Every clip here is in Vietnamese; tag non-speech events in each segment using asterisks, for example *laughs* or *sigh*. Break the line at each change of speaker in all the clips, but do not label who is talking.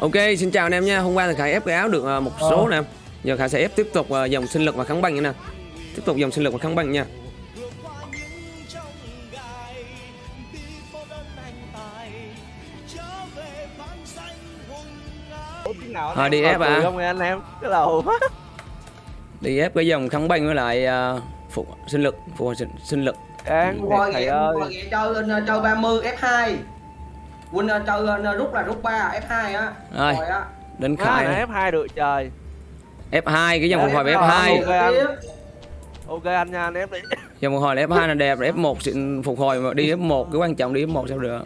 Ok, xin chào anh em nha. Hôm qua thì Khải ép cái áo được ờ, một số nè. Giờ Khải sẽ ép tiếp tục ờ, dòng sinh lực và kháng băng nữa nè. Tiếp tục dòng sinh lực và kháng băng nha. Thôi đi ép à.
không anh em cái đầu
Đi ép cái dòng kháng băng với lại ờ, phục sinh lực, phục sinh, sinh lực.
Coi ghẹ chơi uh, chơi 30 F2 Win uh, chơi uh, rút là rút 3 F2 á
Rồi.
Rồi á
Đến Khải.
này F2 được trời
F2 cái dòng phục hồi về
F2.
F2.
Ok anh. Nha anh ép đi *laughs*
Dòng phục hồi là F2 là đẹp, rồi F1 xịn phục hồi mà đi F1 cái quan trọng đi F1 sao được.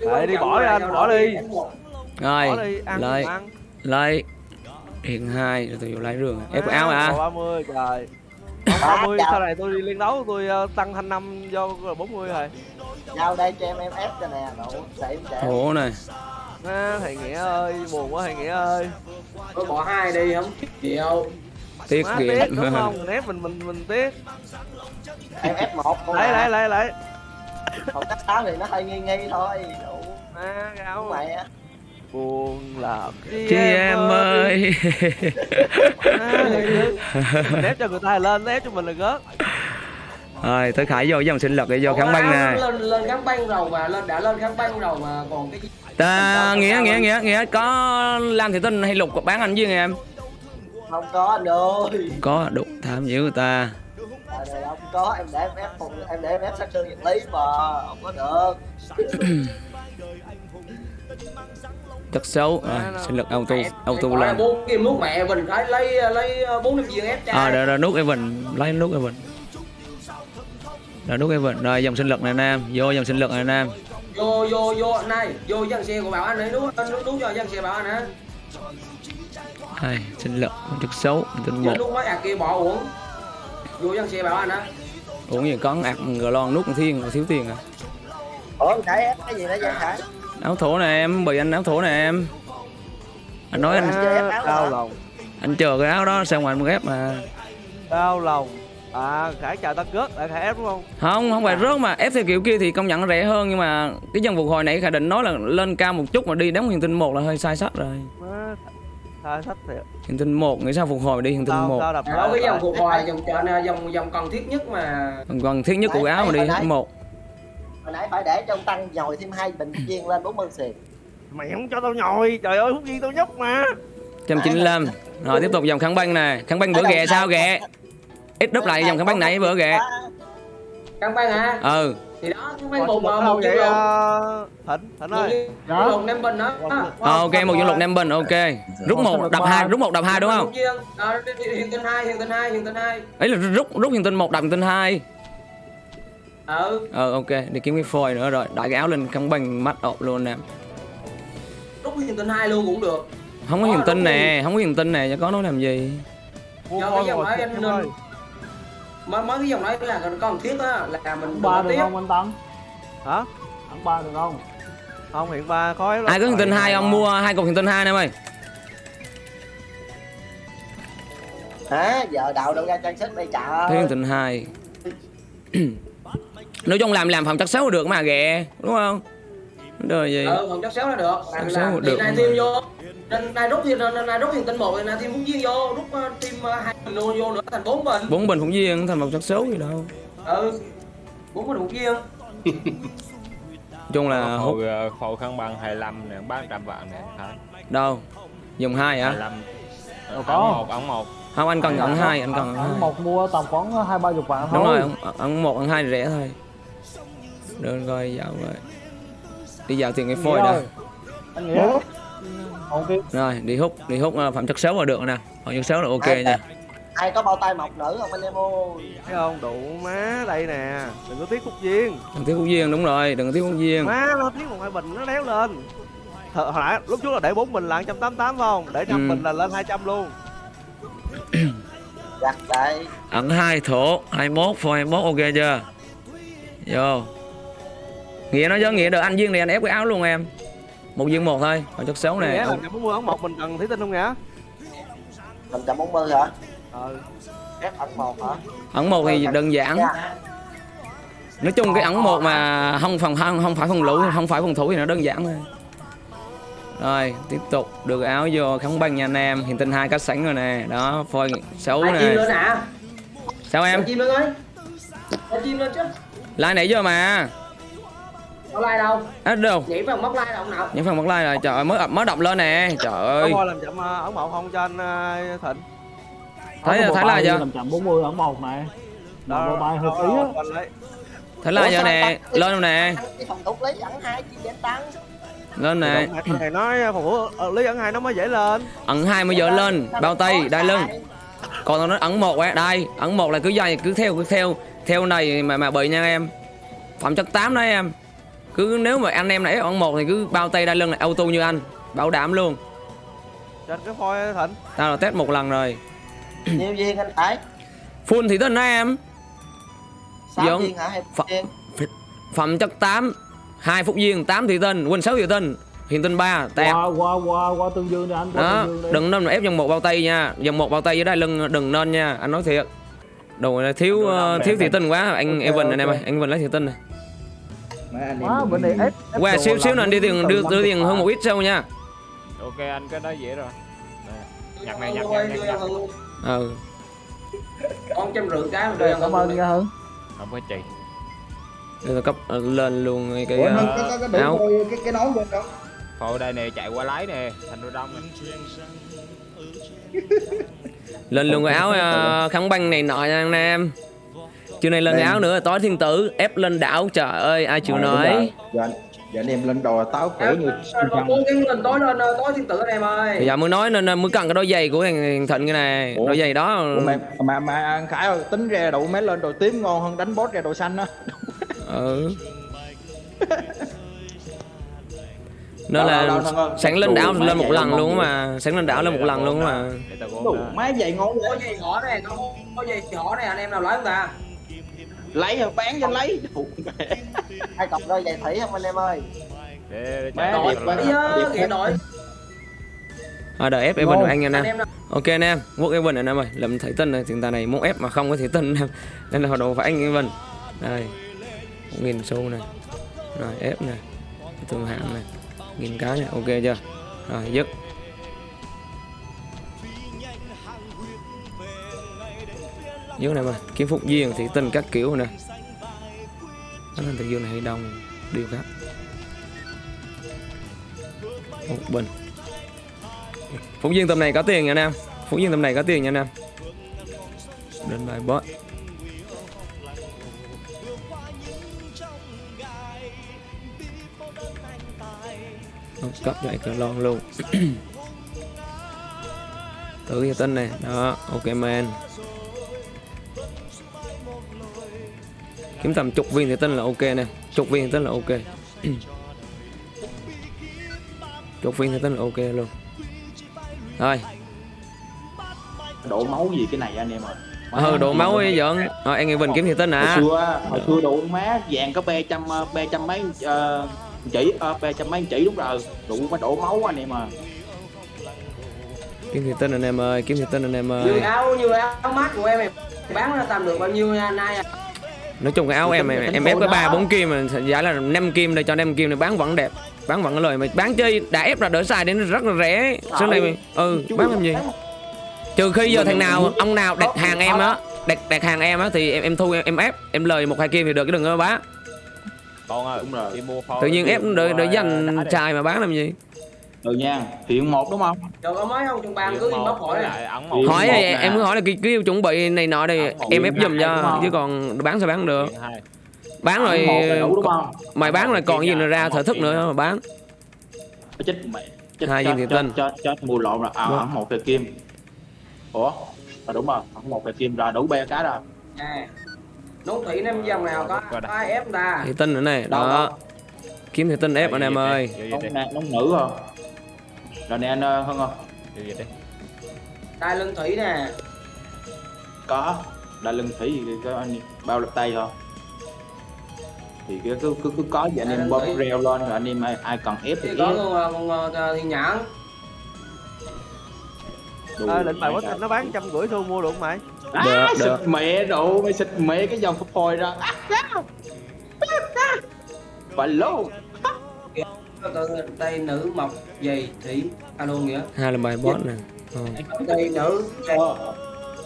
Đấy, đi bỏ đi
là
anh, bỏ đi.
F1.
Rồi,
Bỏ đi ăn
lấy
cũng ăn
lấy hiện hai rồi tôi vô lấy rương ép cái áo à
30 trời 30 sau này tôi đi liên đấu tôi ờ, tăng thanh năm do 40 rồi
Giao đây cho em em ép cho nè, đủ sẽ để
khổ này.
À, thầy nghĩa ơi buồn quá thầy nghĩa ơi.
Tôi bỏ hai đi không? Chịu.
Tiết
má
kiệm
tiếc đúng không? Ép mình mình mình tiếc.
Em ép một con
lấy
à.
lấy lấy lấy.
Còn cách sáu thì nó hơi nghi nghi thôi. Đủ
à, cái áo
mày á.
buồn là
chị em ơi.
À, thầy nghĩa. mình ép cho người ta lên ép cho mình là gớt
rồi tới khải vô dòng sinh lực để vô kháng băng nè.
lên lên kháng băng rồi mà lên đã lên kháng băng rồi mà còn cái gì?
Ta nghĩa nghĩa nghĩa nghĩa có lam thị tinh hay lục bán anh với em?
Không có anh ơi.
có đủ tham dữ người ta.
À, này không có em để em ép phụ em để em ép sát thương vật lý mà không có được. *coughs*
chất xấu. Rồi sinh lực auto auto lên.
bốn kim nuốt mẹ mình phải lấy lấy uh, bốn năm viên ép trai
à rồi rồi nút Evan lấy nút Evan rồi nút Evan rồi dòng sinh lực này nam. Vô dòng sinh lực này nam.
Vô vô vô này. Vô dân xe của bảo anh ấy nuốt nuốt nuốt cho dân xe bảo anh á
Đây, sinh lực chất xấu tinh một
nuốt mấy ạc kia bỏ uống. Vô dân xe bảo anh á
uống gì có ạc gờ lon nút thiên thiếu tiền à.
Ủa cái gì đó vậy Khải?
áo thổ nè em bị anh áo thổ nè em. Anh nói anh
chơi ép áo
đau lòng.
Anh chờ cái áo đó sao ngoài anh ghép mà.
Đau lòng à khải chào ta gớt lại khải ép đúng không?
Không không phải rớt mà. Ép theo kiểu kia thì công nhận rẻ hơn nhưng mà cái dân phục hồi nãy khả định nói là lên cao một chút mà đi đóng hiền tinh một là hơi sai sách rồi.
Sai sách thiệt.
Hiền tinh một nghĩ sao phục hồi đi hiền tinh một?
sao đập
Đó, cái dòng phục hồi là dòng chợ dòng dòng cần thiết nhất mà.
Còn thiết nhất của áo mà đi hết một.
Hồi nãy phải để cho ông Tăng nhồi thêm hai bình viên lên 40 xì.
mày không cho tao nhồi trời ơi hút viên tao nhóc mà.
195 rồi tiếp tục dòng kháng băng nè kháng băng bữa ghẹ sao? ghẹ ít đúp lại dòng kháng băng nãy bữa ghẹ
căn băng hả
ừ.
Thì đó căn băng
một
một
vậy
lục
ờ, ơi.
Lục bình đó.
Ờ, ok một dương lục năm bình ok. Rút một đập hai rút một đập hai đúng không?
Ờ, hiền tinh hai hiền tinh hai hiền tinh hai.
Ấy là rút rút hiền tinh một đập hiền tinh hai.
Ừ.
Ờ ok đi kiếm cái phôi nữa rồi. Đại cái áo lên kháng băng mắt ộp luôn nè.
Rút hiền tinh hai luôn cũng được.
Không có hiền tinh nè không có hiền tinh nè cho có nói làm gì.
Cái dòng
ngồi
đấy
xịt
anh mấy mấy cái dòng đấy là còn thiết á là mình
ba được
tiếp
không anh Tăng?
hả
Ăn ba được không?
không hiện ba khó lắm.
ai có tinh hai ông mua hai cục hiền tinh hai nè em ơi
Hả? Giờ đạo đâu ra trang sức đây trời.
Thế hiền tinh hai nói chung làm làm phòng chất xấu được mà ghẹ đúng không đời gì
ừ còn chắc xéo là được
Chắc
làm
xéo
làm
được
thì nên này rút thì này rút hiền tinh một thì này thêm phút viên vô rút ờ, thêm ờ, hai bình luôn vô nữa thành bốn bình
bốn bình phụng viên thành một chất xấu gì đâu
ừ bốn bình một viên *laughs*
chung là hút
Hồi ờ, khẩu khăn bằng 25 nè, 300 vạn nè, hả?
đâu dùng hai hả
25.
Đâu
Ấn
có.
một, ấn một.
không anh cần ấn hai anh cần hai
một mua tầm khoảng hai ba chục vạn thôi.
đúng rồi ấn- ấn một ấn hai thì rẻ thôi được rồi dạo rồi đi dạo tiền cái phôi đã
Anh Nghĩa. Ok.
rồi đi hút đi hút ờ, phẩm chất xấu là được nè. Phẩm chất xấu là ok
Ai-
nha.
Ai có bao tay mọc nữ không anh em ơi?
thấy không? Đủ má đây nè. Đừng có tiếc cúc viên
đừng thiếu hút viên đúng rồi đừng có thiếu hút viên
má nó tiếc một hai bình nó đéo lên. Th hồi nãy lúc trước là để bốn bình là 188 phải không? Để năm
Ừ.
bình là lên 200 luôn. *clears throat*
Giặt đây.
ấn hai thổ 21 phôi 21 ok chưa? Vô. Nghĩa nói cho nghĩa được anh viên này anh ép cái áo luôn em một viên một thôi phẩm chất xấu
Nghĩa
này
là 140 ấn một mình cần thủy tinh không nghĩa
140 hả?
ờ
Ép ẩn một hả?
ấn một thì đơn giản. nói chung cái ẩn một mà không phòng không, không phải phòng lũ không phải phòng thủ thì nó đơn giản thôi. Rồi tiếp tục. Được áo vô kháng băng nha anh em. Hiện tinh hai cá sẵn rồi nè. Đó phôi xấu nè. sao em?
Em chim lên ơi. Em chim lên chứ.
like nãy giờ mà
Có like đâu?
á đâu?
Nhảy vào móc like đâu ông nào?
những phần mất like rồi trời ơi mới mới động lên nè trời ơi.
Có làm chậm ờ, ấn một không cho anh ờ, thịnh.
Thấy thấy là giờ
làm chậm 40 ẩn một này
đó
bài hợp
đó,
ý á.
đó, anh lấy.
thấy là giờ nè? lên nè?
Ăn cái phòng thủ lấy ẩn hai chi để tăng.
Lên nè.
Động này nói phòng thủ ờ, lý ẩn hai nó mới dễ lên.
Ẩn hai mới giờ lên bao tay đai lưng. còn nó ẩn một á đây ẩn một là cứ dây cứ theo cứ theo. Theo này mà mà bị nha em. Phẩm chất 8 đó em cứ nếu mà anh em này ẩn một thì cứ bao tay đai lưng là auto như anh bảo đảm luôn.
Anh cái phôi thịnh.
Tao là test một lần rồi.
Nhiều viên anh phải
full thì tên đó em?
Sáu viên hả? Hay viên
phẩm chất 8 hai phút viên 8 thị tinh quên 6 thị tinh hiện tinh 3 tẹt.
Qua qua qua qua tương dương đi anh qua
đó
tương dương đi
đừng nên ép dòng một bao tay nha dòng một bao tay dưới đai lưng đừng nên nha anh nói thiệt. Đồ này thiếu ờ, thiếu thị tinh quá anh
Ok,
Evan anh em
ok.
ơi anh Evan lấy thị tinh này
Má, bên này ép, ép
qua xíu xíu anh đi tiền đưa đưa
50
tiền hơn một ít sau nha.
Ok anh cái đó dễ rồi. Nhặt này nhặt
Đưa
nhặt
ừ.
Con trăm rưỡi cái ăn
cảm ơn nha hưng.
Không có chị
Đây là cấp ờ, lên luôn cái ờ, áo.
cái cái nón bên đó.
Phôi đây nè chạy qua lái nè thành đồ đông
lên luôn cái áo ờ, kháng băng này nọ nha anh em chưa này lên cái áo nữa tối thiên tử ép lên đảo trời ơi ai chịu
Rồi,
nói
Giờ anh giờ anh em lên đồ táo khổ như
cố gắng lên tối lên tối thiên tử anh em ơi.
bây giờ mới nói nên nên mới cần cái đôi giày của thằng thịnh cái này
Ủa?
đôi giày đó.
Ủa mà, mà mà anh Khải ơi, tính ra đậu mấy lên đồ tím ngon hơn đánh boss ra đồ xanh á. *laughs*
Ừ. *laughs* Nó là
đâu, đâu, đâu,
sáng lên
đủ
đảo
mấy
lên một
giày
lần luôn mà sáng lên đảo lên một lần luôn mà.
Đủ má giày ngon
Có gì nhỏ này, có có gì nhỏ này anh em nào lấy không ta?
Lấy rồi bán cho lấy. Đủ mẹ.
hai cọc đôi giày thủy không anh em ơi?
Để, để lái.
giờ kìa đội.
à, đợi ép Evan
Ngon.
anh
em nào.
Ok anh em quốc Evan anh em ơi. Làm thầy tinh này thì ta này muốn ép mà không có thầy tinh em nên là đồ phải anh Evan. Đây nghìn xu này. Rồi ép này. Thương hạng này. Nghìn cái này ok chưa? Rồi dứt dứt này mà kiếm phục duyên thì tinh các kiểu nè. Nó lên thực dương này hay đông điều khác một bình. Phục Duyên tầm này có tiền nha nam. Phục Phúc Duyên tầm này có tiền nha nam. Đến bài bot Không, cấp lại anh lon luôn. *clears throat* Thử cái tên này. Đó, ok man. Kiếm tầm chục viên thì tên là ok nè. Chục viên thì tên là ok. *clears throat* Chục viên thì tên là ok luôn. Rồi
đổ máu gì cái này anh em ơi?
Ừ, độ máu ấy giỡn Rồi anh Evan kiếm thì tên
hồi
à
xưa hồi xưa độ má vàng có ba trăm ờ, ba trăm mấy ờ, chỉ ba trăm mấy chỉ đúng rồi. Đủ mới đổ máu anh em à
Kiếm thì tên anh em ơi, kiếm thì tên anh em ơi.
áo như áo mát của em em bán ra tầm được bao nhiêu nha nay à?
Nói chung cái áo em em, em ép cái ba bốn kim mà giá là 5 kim đây cho 5 kim này bán vẫn đẹp Bán vẫn có lời mà bán chơi đã ép là đỡ xài đến rất là rẻ. Số này mày- ừ bán làm gì? Trừ khi giờ thằng nào ông nào đặt hàng em á đặt đặt hàng em á thì em em thu em, em ép em lời một hai kim thì được chứ đừng có bán.
Con ơi
Đúng rồi.
đi mua phôi
tự nhiên ép để để dành xài mà bán làm gì
ừ nha hiện một đúng không?
Rồi có mấy không? Trong
Điện
cứ inbox hỏi
một
hỏi thì em cứ hỏi là cái, cái chuẩn bị này nọ đây em ép giùm cho chứ còn bán sao bán được. Bán rồi mày bán rồi còn gì nữa ra thở thức nữa mà bán.
Chết mẹ chết
Hai
cho,
viên
cho,
tinh.
cho, cho, mua lộn rồi. À ẩn một cây kim. Ủa à, đúng rồi ẩn một cây kim rồi đủ ba cái rồi.
Nè. Nốt thủy năm dòng nào có có ai ép ta?
thì tinh nữa này đó. kiếm thì tinh ép anh em ơi.
Nóng nữ không rồi nè anh ờ, hơn không
Điều gì đi
Đai lưng thủy nè.
có. Đa lưng thủy thì có anh bao lực tay không thì cứ cứ cứ, cứ có vậy anh em bóp reo lên rồi anh em ai, ai cần ép thì
Thì
ép.
có con ờ, con ờ, thiên nhãn.
à, định bài quá thịnh nó bán trăm rưỡi xu mua được không mày?
À,
Được,
xịt
được.
mẹ đủ mày xịt mẹ cái dòng phôi ra à, à. phải luôn
đây nữ mộc dày thủy. Alo nghĩa.
Hai là bài boss nè. Ờ.
đây nữ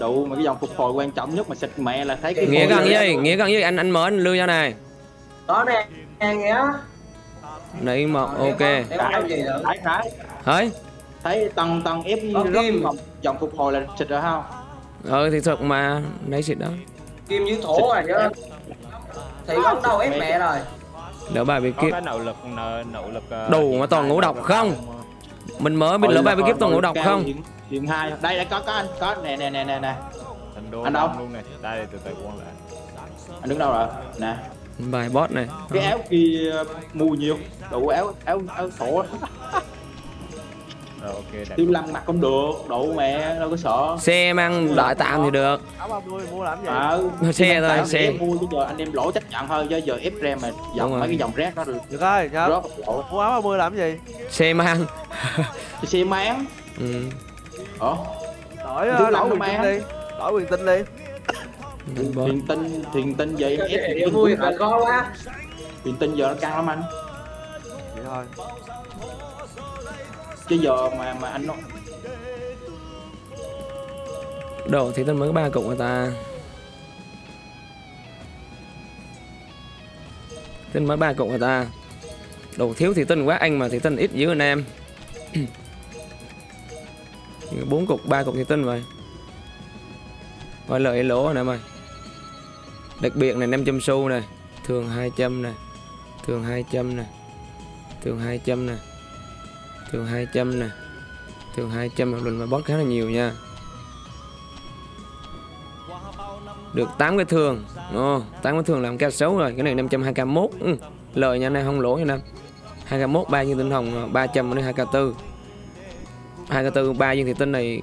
đủ mà cái dòng phục hồi quan trọng nhất mà xịt mẹ là thấy cái
nghĩa cần
này.
gì nghĩa cần gì anh anh mở anh lưu cho này.
Đó nè nghĩa.
Nãy ok.
Làm gì nữa?
Đấy, đấy.
thấy
thấy tăng tăng ép rất
kim.
dòng, phục hồi là xịt rồi không?
Ờ thì thật mà đấy xịt đó.
Kim dưới thổ rồi chứ thì con đâu ép mẹ rồi
đỡ bài bị
có
kiếp.
lực lực ờ,
Đủ mà toàn ngũ độc không? mình mở biết lỡ bài bị kiếp toàn ngũ độc không?
hiện hai. Đây đây có có anh có nè nè nè nè nè. Anh đâu?
luôn này đây từ từ quân lại.
Anh đứng đâu rồi? Nè.
Bài boss này.
Cái áo kia mua nhiều. Đủ áo áo áo thổ *laughs*
rồi ok đẹp
tiêu lăng mặc không được đủ mẹ đâu có sợ.
Xe mang đại tạm thì được.
Áo 30 mua làm gì?
Ờ
Xe thôi, xe.
em mua bây giờ anh em lỗ chấp nhận thôi chứ giờ ép rem mà dòng mấy cái dòng rác đó được.
Được rồi nhớ mua áo 30 làm gì?
Xe mang.
Xe máng
ừ.
ờ.
Đổi ờ,
lắm
quyền tinh đi đổi quyền tinh đi.
Thiền tinh thiền tinh vậy ép
Em vui
cũng
là khó quá.
Thiền tinh giờ nó căng lắm anh.
Vậy thôi
chứ giờ mà mà anh nó
đồ, thì tên mới có ba cục người ta. Tin mới ba cục người ta. Đồ thiếu thì tin quá anh mà thì tin ít dữ anh em. *clears throat* Bốn cục, ba cục thì tin vậy coi lợi lỗ nè em ơi. Đặc biệt này 500 xu này. Thường 200 này. Thường 200 này. Thường 200 này thường 200 nè. Thường 200 một lần mà bót khá là nhiều nha. Được 8 cái thường. Ồ, 8 cái thường làm ca xấu rồi. Cái này 521 ừ. lời nha này không lỗ nha năm 2k1 ba viên tinh hồng 300 đến 2k4 2k4 3 viên thị tinh này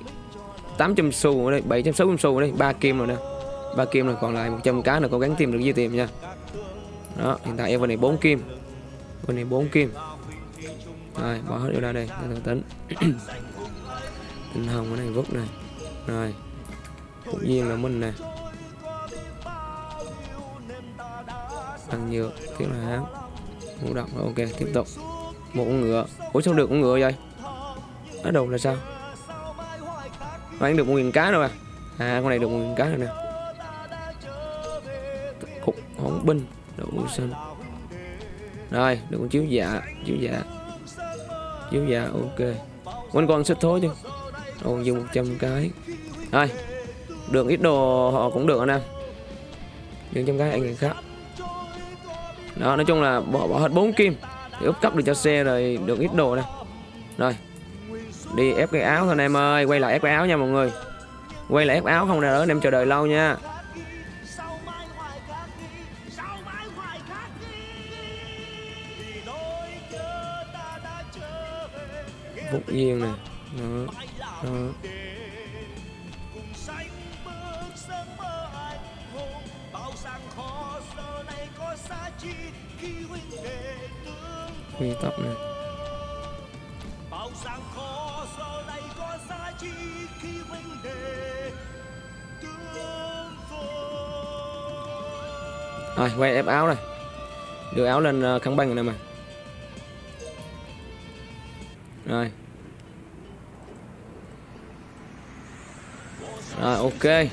800 xu ở đây 760 xu ở đây 3 kim rồi nè. 3 kim rồi còn lại 100 cá là cố gắng tìm được gì tìm nha. Đó hiện tại em này 4 kim. Bên này 4 kim rồi bỏ hết điều ra đây. Để tính tinh hồng cái này vứt này. Rồi. Tự nhiên là mình nè tăng nhựa tiếp là hám ngũ động rồi, ok tiếp tục. Một con ngựa. Ủa sao được con ngựa vậy? Ở đầu là sao? Bán được một nghìn cá rồi à? À con này được một nghìn cá rồi nè. Cục hỗn binh đủ xanh rồi được con chiếu dạ chiếu dạ chiếu dạ ok. Quanh con xích thối chứ. Còn dùng 100 cái. Ai, được ít đồ họ cũng được anh em. Dùng trăm cái anh người khác. Đó nói chung là bỏ bỏ hết bốn kim. Thì úp cấp được cho xe rồi được ít đồ nè rồi. Đi ép cái áo thôi anh em ơi quay lại ép cái áo nha mọi người. Quay lại ép áo không là đỡ anh em chờ đợi lâu nha. Yên này nè. Đó, đó. Quy tóc nè. Rồi quay ép áo này. Đưa áo lên ờ, khăn băng rồi mà Rồi Rồi ok.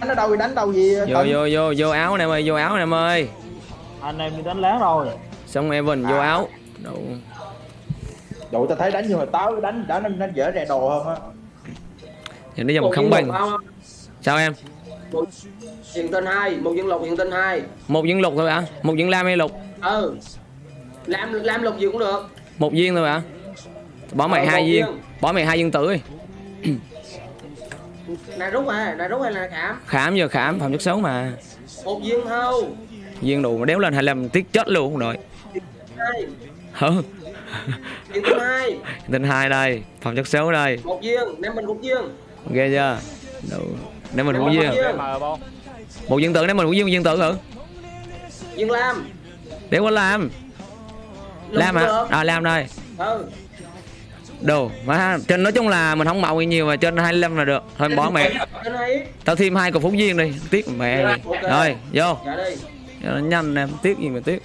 Đánh ở đâu thì đánh đâu gì
Vô vô vô vô áo anh em ơi vô áo anh em ơi.
Anh em đi đánh láng rồi.
Xong Evan vô áo. Đủ.
Đủ tao thấy đánh nhưng mà táo đánh đánh nó, nó dễ rè đồ hơn á.
Giờ nó dòng khăn băng. Sao em?
Một hiện tinh hai một dân lục hiện tinh hai.
Một viên lục thôi hả? Một viên lam hay lục?
Ừ làm làm lục gì cũng được.
Một viên thôi hả? Bỏ mày
Ờ,
hai
một
viên.
viên.
Bỏ mày hai viên tử đi. *clears throat*
Là rút à là rút hay là khảm.
Khảm giờ khảm phạm chất xấu mà.
Một viên thôi.
Viên đủ mà đéo lên 25 tiết chết luôn rồi
hai.
Hả
hiện tinh hai.
Tên hai đây Phạm chất xấu đây.
Một viên năm mình một viên.
Ghê chưa? Đủ. Để mình
Một
viên.
viên.
không
Một viên tử để mình hữu viên một viên tử thử
viên lam
Để có làm
Cũng
hả. À Lam đây.
Ừ.
Đồ má trên nói chung là mình không mạo nhiều mà trên 25 là được. Thôi bỏ mẹ. Tao thêm hai cục phúc viên đi. Tiếc mẹ đi
Ok.
rồi vô.
Dạ
nhanh em tiếc gì mà tiếc.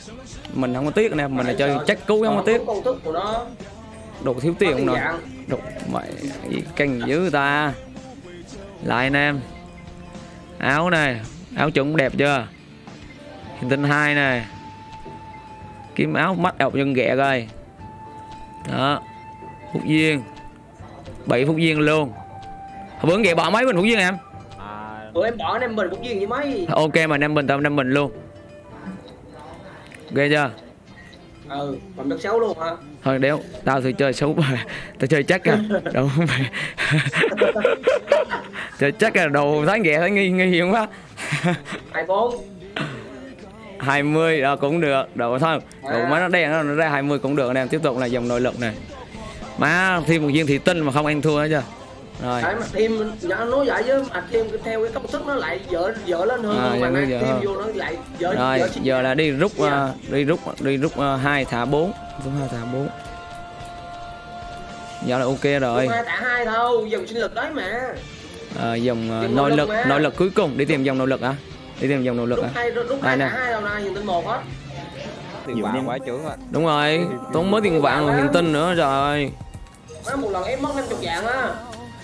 Mình không có tiếc nè mình là chơi chắc cứu không có tiếc đồ thiếu tiền không rồi.
dạng.
đồ mày canh dữ ta. Lại anh em. Áo này áo chuẩn đẹp chưa? Hiện tinh hai này kiếm áo mắt đọc nhân ghẹ coi. Đó phúc viên bảy phúc viên luôn. Hồi bữa ghẹ bỏ mấy bình phúc viên em?
À
Tụi em bỏ anh em mình cũng duyên với mấy.
ok mà năm bình tao năm bình luôn. Ghê chưa?
Ừ, còn đất xấu luôn hả?
thôi đéo tao thì chơi xấu mà tao chơi chắc à. Đâu không phải. *laughs* Chơi chắc là đồ thấy ghẹ thấy nghi nghi quá.
Hai bốn.
20 đó cũng được. Đồ thôi. Đồ má nó đen nó ra 20 cũng được anh em tiếp tục là dòng nội lực này má thêm một viên thị tinh mà không ăn thua hết chưa? Rồi.
Mà thêm nó nói vậy chứ mà thêm theo cái công thức nó lại dở dở lên hơn
À,
mà thêm
hơn.
vô nó lại dở
rồi
dở
giờ là đi rút
Dạ.
ờ, đi rút đi rút uh, 2 thả 4 rút 2 thả 4 giờ là ok rồi.
Đúng hai tạ hai thôi, dòng sinh lực đấy mà.
Ờ, dòng ờ,
Dòng
nội lực
mà.
nội lực cuối cùng. Đi tìm dòng nội lực à đi tìm dòng nội lực à?
hai lúc
Đây
hai
nè.
tiền
Nhiều
vàng quá trưởng ạ
đúng rồi tốn mới tiền vàng rồi hiện tinh nữa rồi
Má một lần em mất 50 vàng á.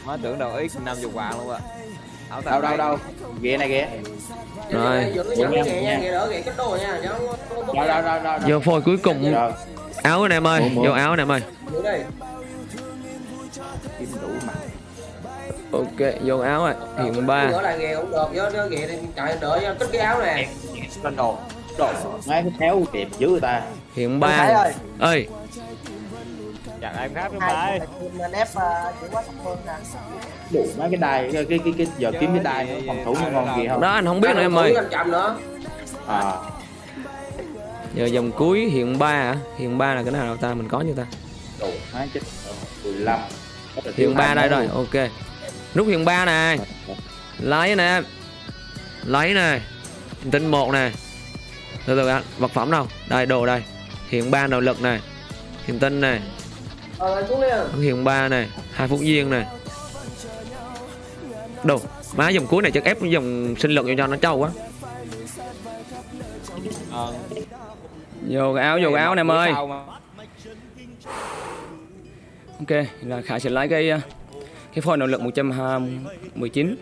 má tưởng đâu ít 50 vàng luôn ạ áo
đâu đâu đâu? Ghê này ghê
Rồi.
Giờ
giờ phôi cuối cùng.
Rồi
áo anh em ơi vô áo anh em ơi ok vô áo rồi. Hiện ba.
Đỡ lại ghẹ cũng được, nó ghẹ thì trời đỡ cho cất cái áo nè.
lên đồ đồ ngay cái tháo đẹp dữ người ta.
Hiện ba.
Ơi.
Chặn em khác đúng
hai team nên ép ờ, chữ quá thấp hơn nè.
Đủ mấy cái đai cái cái cái, cái giờ kiếm cái đai nó phòng thủ nó ngon gì không?
Đó anh không biết nữa em ơi.
Nữa.
à.
Giờ dòng cuối hiện ba à hiện ba là cái nào ta? Mình có như ta?
Đủ mấy chết 15
hiện ba đây rồi ok rút hiện ba này lấy nè. Lấy nè. Tinh một nè. Từ từ vật phẩm đâu? Đây đồ đây. Hiện ba nội lực này hiện tinh này
Ờ,
hiện ba này hai phút viên này đồ má dòng cuối này chắc ép dòng sinh lực vô cho nó trâu quá. Vô cái áo vô cái áo anh em ơi. ok là khải sẽ lấy cái hiệp cái nội lực 119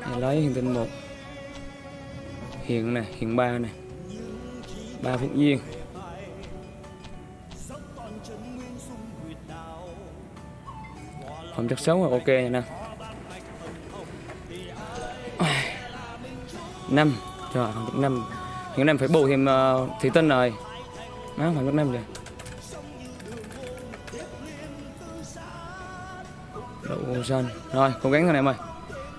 Để lấy hiện tinh một. Hiện này hiện ba này. Ba phút viên phẩm chất xấu là ok nha nè. Năm trời phẩm chất năm. Hiện năm phải bù thêm uh, thủy tinh rồi. Nó phẩm chất năm rồi đậu xanh rồi, cố gắng thôi em ơi.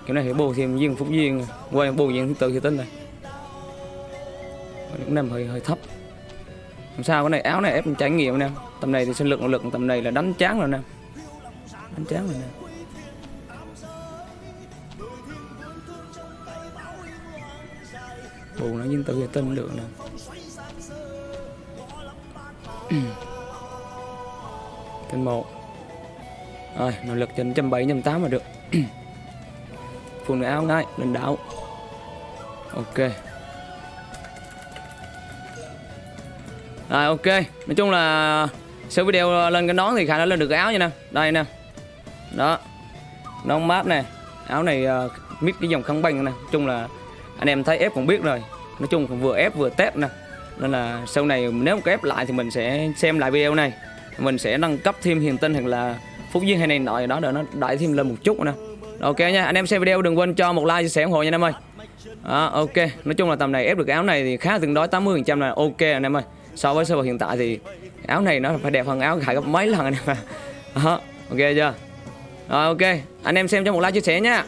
Kiểu này phải bù thêm viên phúc viên quay bù viên thứ tự thì tinh này. Cũng nằm hơi hơi thấp. Làm sao cái này, áo này ép trải nghiệm nè. Tầm này thì sinh lực nội lực tầm này là đánh chán rồi nè. Đánh chán rồi nè. Bù nó viên tự thì tinh được nè. *clears throat* Tinh một rồi nội lực trên trăm bảy trăm tám mà được. *clears throat* Phụ nữ áo ngay lên đảo. Ok. Rồi ok. Nói chung là sau video lên cái nón thì khả năng lên được cái áo nha nè. Đây nè. Đó. Nón mát nè. Áo này uh, mít cái dòng khăn banh nè. Nói chung là anh em thấy ép cũng biết rồi. Nói chung vừa ép vừa test nè. Nên là sau này nếu có ép lại thì mình sẽ xem lại video này. Mình sẽ nâng cấp thêm hiền tinh hoặc là phúc duyên hay này nọ đó để nó đẩy thêm lên một chút nè. Ok nha anh em xem video đừng quên cho một like chia sẻ ủng hộ nha anh em ơi. Đó, ok. Nói chung là tầm này ép được áo này thì khá tương đối 80 phần trăm là ok anh em ơi. So với sơ bộ hiện tại thì áo này nó phải đẹp hơn áo khải gấp mấy lần anh em ạ. Ok chưa? Rồi ok. Anh em xem cho một like chia sẻ nha.